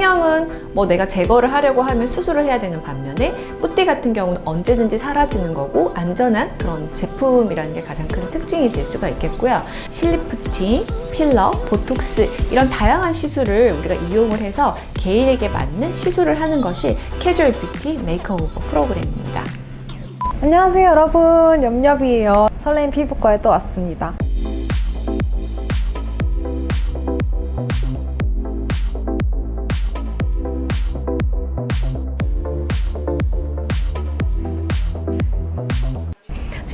성형은 뭐 내가 제거를 하려고 하면 수술을 해야 되는 반면에 뿌띠 같은 경우는 언제든지 사라지는 거고 안전한 그런 제품이라는 게 가장 큰 특징이 될 수가 있겠고요. 실리프팅, 필러, 보톡스 이런 다양한 시술을 우리가 이용을 해서 개인에게 맞는 시술을 하는 것이 캐주얼 뷰티 makeover 프로그램입니다. 안녕하세요 여러분 염렵이에요 설레임 피부과에 또 왔습니다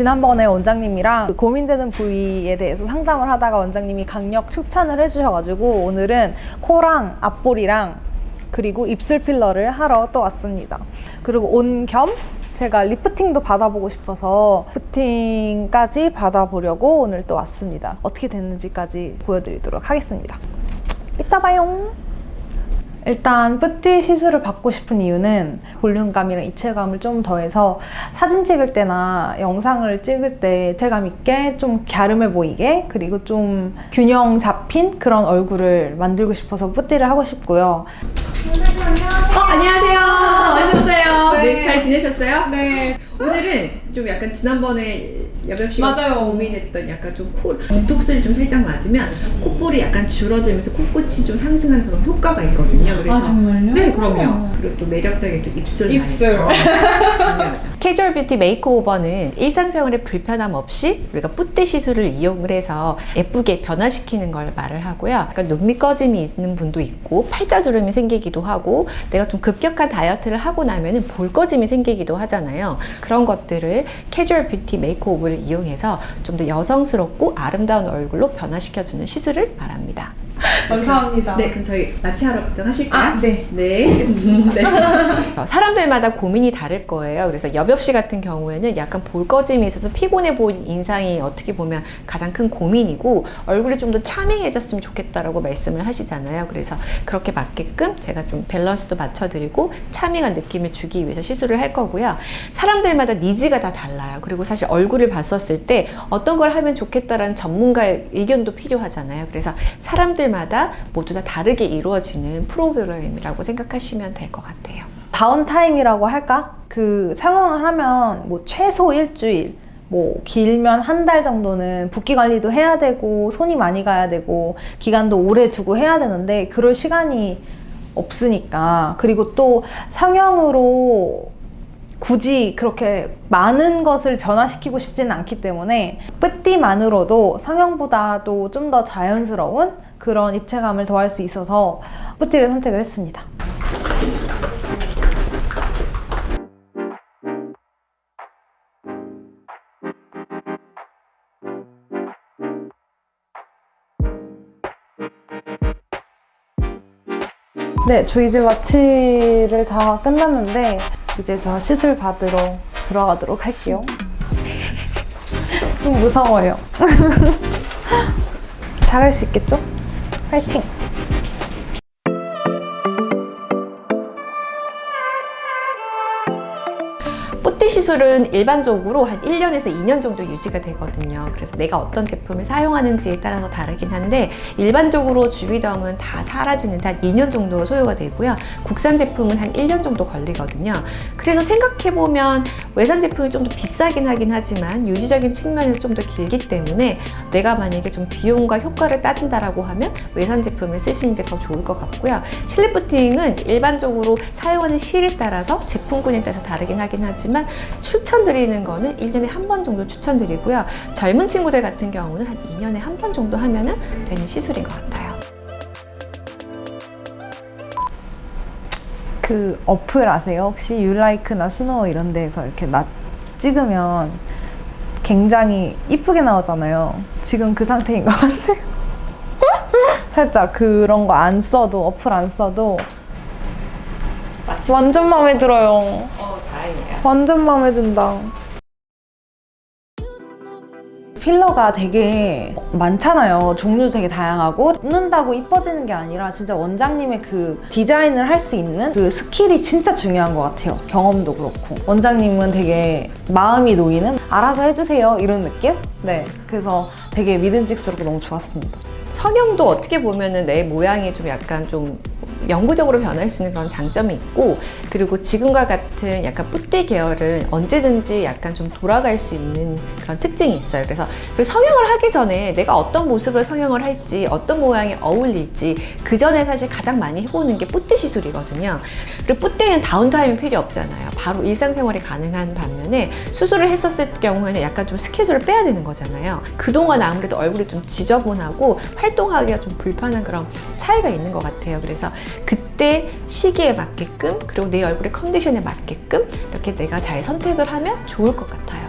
지난번에 원장님이랑 그 고민되는 부위에 대해서 상담을 하다가 원장님이 강력 추천을 해주셔가지고 오늘은 코랑 앞볼이랑 그리고 입술 필러를 하러 또 왔습니다. 그리고 온 겸 제가 리프팅도 받아보고 싶어서 리프팅까지 받아보려고 오늘 또 왔습니다. 어떻게 됐는지까지 보여드리도록 하겠습니다. 이따 봐요. 일단 뿌띠 시술을 받고 싶은 이유는 볼륨감이랑 입체감을 좀 더해서 사진 찍을 때나 영상을 찍을 때 입체감 있게 좀 갸름해 보이게 그리고 좀 균형 잡힌 그런 얼굴을 만들고 싶어서 뿌띠를 하고 싶고요. 어, 안녕하세요. 오셨어요. 네. 네, 잘 지내셨어요? 네. 오늘은 좀 약간 지난번에 여병 씨가 맞아요. 고민했던 약간 좀 코, 보톡스를 좀 살짝 맞으면 콧볼이 약간 줄어들면서 코끝이 좀 상승하는 그런 효과가 있거든요. 그래서 아 정말요? 네, 그럼요. 그리고 또 매력적인 또 입술. 입술. 캐주얼 뷰티 makeover는 일상생활에 불편함 없이 우리가 뿌띠 시술을 이용을 해서 예쁘게 변화시키는 걸 말을 하고요. 약간 눈밑 꺼짐이 있는 분도 있고 팔자주름이 생기기도 하고 내가 좀 급격한 다이어트를 하고 나면은 볼 꺼짐이 생기기도 하잖아요. 그런 것들을 캐주얼 뷰티 makeover를 이용해서 좀 더 여성스럽고 아름다운 얼굴로 변화시켜주는 시술을 말합니다. 감사합니다. 네, 그럼 저희 마취하러부터 하실까요? 아, 네. 네. 네. 어, 사람들마다 고민이 다를 거예요. 그래서 여병 씨 같은 경우에는 약간 볼 꺼짐이 있어서 피곤해 보인 인상이 어떻게 보면 가장 큰 고민이고 얼굴이 좀 더 차밍해졌으면 좋겠다라고 말씀을 하시잖아요. 그래서 그렇게 맞게끔 제가 좀 밸런스도 맞춰드리고 차밍한 느낌을 주기 위해서 시술을 할 거고요. 사람들마다 니즈가 다 달라요. 그리고 사실 얼굴을 봤었을 때 어떤 걸 하면 좋겠다라는 전문가의 의견도 필요하잖아요. 그래서 사람들마다 모두 다 다르게 이루어지는 프로그램이라고 생각하시면 될 것 같아요. 다운타임이라고 할까? 그 상황을 하면 뭐 최소 일주일, 뭐 길면 한 달 정도는 붓기 관리도 해야 되고 손이 많이 가야 되고 기간도 오래 두고 해야 되는데 그럴 시간이 없으니까 그리고 또 성형으로 굳이 그렇게 많은 것을 변화시키고 싶지는 않기 때문에 뿌띠만으로도 성형보다도 좀 더 자연스러운 그런 입체감을 더할 수 있어서 뿌띠를 선택을 했습니다. 네, 저 이제 마취를 다 끝났는데 이제 저 시술 받으러 들어가도록 할게요. 좀 무서워요. 잘할 수 있겠죠? 파이팅! 뿌띠 시술은 일반적으로 한 1년에서 2년 정도 유지가 되거든요. 그래서 내가 어떤 제품을 사용하는지에 따라서 다르긴 한데 일반적으로 주비덤은 다 사라지는 데 한 2년 정도 소요가 되고요. 국산 제품은 한 1년 정도 걸리거든요. 그래서 생각해보면 외산 제품이 좀 더 비싸긴 하긴 하지만 유지적인 측면에서 좀 더 길기 때문에 내가 만약에 좀 비용과 효과를 따진다라고 하면 외산 제품을 쓰시는 게 더 좋을 것 같고요. 실리프팅은 일반적으로 사용하는 실에 따라서 제품군에 따라서 다르긴 하긴 하지만 추천드리는 거는 1년에 한 번 정도 추천드리고요. 젊은 친구들 같은 경우는 한 2년에 한 번 정도 하면 되는 시술인 것 같아요. 그 어플 아세요? 혹시 유라이크나 스노우 이런 데에서 이렇게 나 찍으면 굉장히 이쁘게 나오잖아요. 지금 그 상태인 것 같아요. 살짝 그런 거 안 써도 어플 안 써도 완전 마음에 들어요. 완전 마음에 든다. 필러가 되게 많잖아요. 종류도 되게 다양하고 넣는다고 이뻐지는 게 아니라 진짜 원장님의 그 디자인을 할 수 있는 그 스킬이 진짜 중요한 것 같아요. 경험도 그렇고 원장님은 되게 마음이 놓이는 알아서 해주세요 이런 느낌? 네. 그래서 되게 믿음직스럽고 너무 좋았습니다. 성형도 어떻게 보면 은 내 모양이 좀 약간 좀 영구적으로 변할 수 있는 그런 장점이 있고 그리고 지금과 같은 약간 뿌띠 계열은 언제든지 약간 좀 돌아갈 수 있는 그런 특징이 있어요. 그래서 그 성형을 하기 전에 내가 어떤 모습으로 성형을 할지 어떤 모양이 어울릴지 그 전에 사실 가장 많이 해보는 게 뿌띠 시술이거든요. 그리고 뿌띠는 다운타임이 필요 없잖아요. 바로 일상생활이 가능한 반면에 수술을 했었을 경우에는 약간 좀 스케줄을 빼야 되는 거잖아요. 그동안 아무래도 얼굴이 좀 지저분하고 활동하기가 좀 불편한 그런 차이가 있는 것 같아요. 그래서 그때 시기에 맞게끔 그리고 내 얼굴의 컨디션에 맞게끔 이렇게 내가 잘 선택을 하면 좋을 것 같아요.